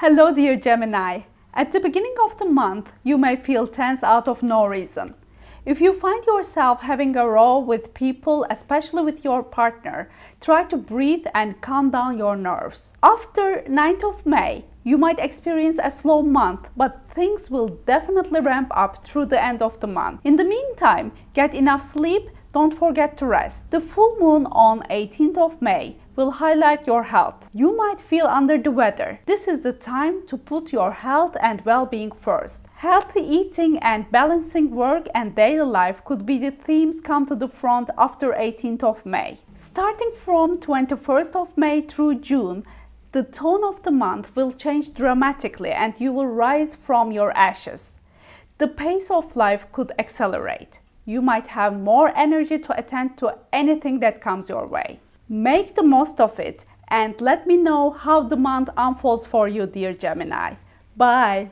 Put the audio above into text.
Hello dear Gemini. At the beginning of the month, you may feel tense out of no reason. If you find yourself having a row with people, especially with your partner, try to breathe and calm down your nerves. After 9th of May, you might experience a slow month, but things will definitely ramp up through the end of the month. In the meantime, get enough sleep, don't forget to rest. The full moon on 18th of May will highlight your health. You might feel under the weather. This is the time to put your health and well-being first. Healthy eating and balancing work and daily life could be the themes come to the front after 18th of May. Starting from 21st of May through June, the tone of the month will change dramatically and you will rise from your ashes. The pace of life could accelerate. You might have more energy to attend to anything that comes your way. Make the most of it and let me know how the month unfolds for you, dear Gemini. Bye!